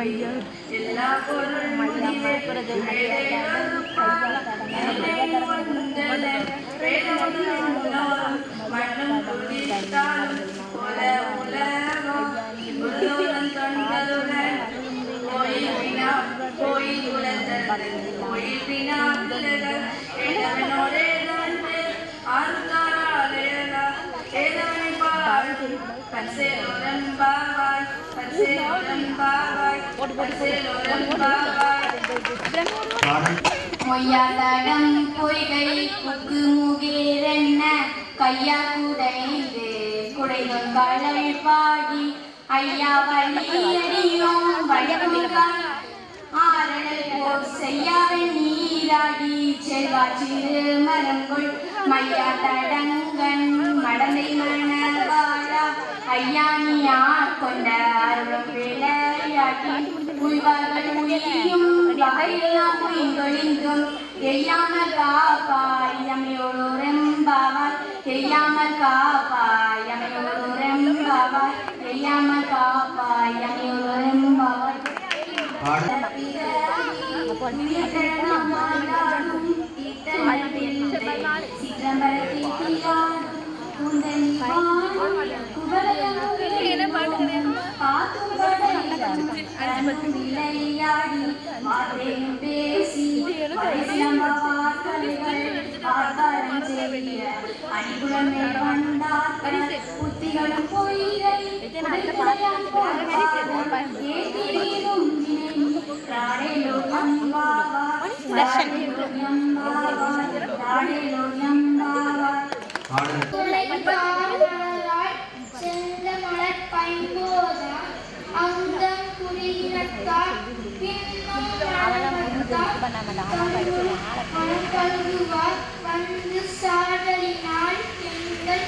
எல்லா பொருள் முடிவே பாவாய் பாவாய் பச்சையோரம் பொய்கை புக்கு முகேரென்ன கையா குடைந்து குடைந்தும் கடல் பாடி ஐயா வழியடியோம் வழிமுகான் ஆரடல் போர் செய்யாவன் நீராடி செல்வா சிறு மரங்குள் மையா தடங்கன் மடந்தை மணவாழா ஐயா நீ உய்வார்கள் உயிரும் வகையெல்லாம் உயிர்கொழிந்தும் எய்யாமல் காப்பாய் எமையோடு ரெம்பாவாய் எய்யாமல் காப்பாய் எமையோடு எமையோடு ரெம்பாவாய் புத்திகளும் பொய்கை வந்து சாடலினால் எங்கள்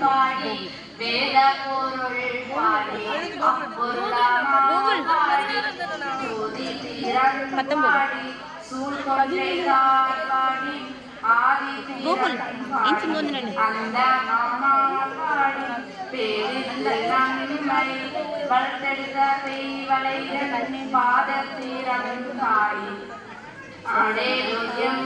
பாடி வேத பொருள் பாடி அப்பொருளாமாடி ஜோதி திறன் பாடி சூழ் கொன்றை பாடி. ஆதி தீரன் அந்த மாமாடி பேரிந்த பெருந்தன்னிமை வளர்த்தெடுத்த பெய்வளைந்த நன்னி பாத சீரகம் தாய் அடேலுயம்